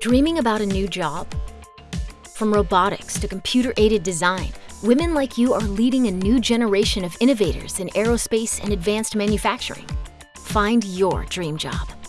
Dreaming about a new job? From robotics to computer-aided design, women like you are leading a new generation of innovators in aerospace and advanced manufacturing. Find your dream job